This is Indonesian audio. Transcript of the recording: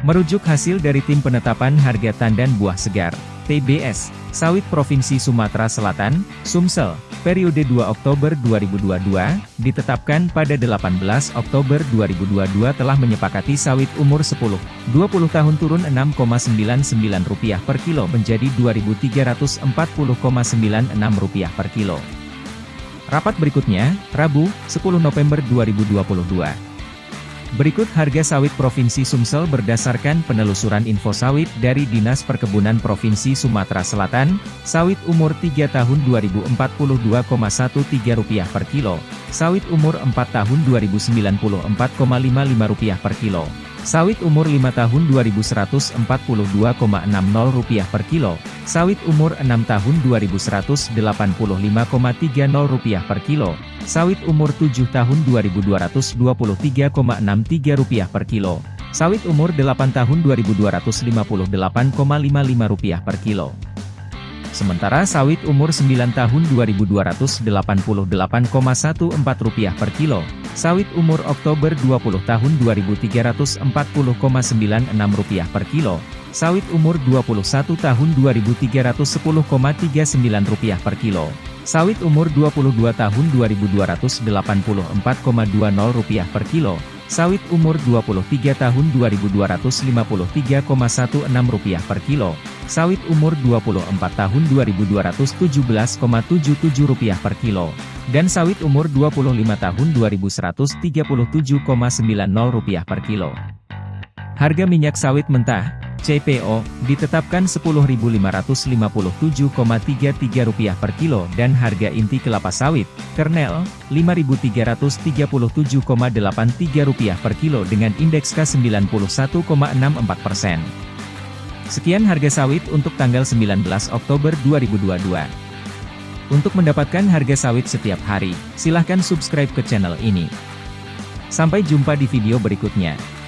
Merujuk hasil dari Tim Penetapan Harga Tandan Buah Segar, TBS, Sawit Provinsi Sumatera Selatan, Sumsel, periode 2 Oktober 2022, ditetapkan pada 18 Oktober 2022 telah menyepakati sawit umur 10, 20 tahun turun Rp6,99 per kilo menjadi Rp2.340,96 per kilo. Rapat berikutnya, Rabu, 10 November 2022. Berikut harga sawit Provinsi Sumsel berdasarkan penelusuran info sawit dari Dinas Perkebunan Provinsi Sumatera Selatan, sawit umur 3 tahun Rp2042,13 per kilo, sawit umur 4 tahun Rp2094,55 per kilo, Sawit umur 5 tahun Rp2.142,60 per kilo, sawit umur 6 tahun Rp2.185,30 per kilo, sawit umur 7 tahun Rp2.223,63 per kilo, sawit umur 8 tahun Rp2.258,55 per kilo. Sementara sawit umur 9 tahun Rp2.288,14 per kilo, Sawit umur Oktober 20 tahun Rp2.340,96 per kilo. Sawit umur 21 tahun Rp2.310,39 per kilo. Sawit umur 22 tahun Rp2.284,20 per kilo. Sawit umur 23 tahun Rp2.253,16 per kilo. Sawit umur 24 tahun Rp2.217,77 per kilo dan sawit umur 25 tahun Rp2.137,90 per kilo. Harga minyak sawit mentah, CPO, ditetapkan Rp10.557,33 per kilo dan harga inti kelapa sawit, kernel, Rp5.337,83 per kilo dengan indeks K91,64 persen. Sekian harga sawit untuk tanggal 19 Oktober 2022. Untuk mendapatkan harga sawit setiap hari, silahkan subscribe ke channel ini. Sampai jumpa di video berikutnya.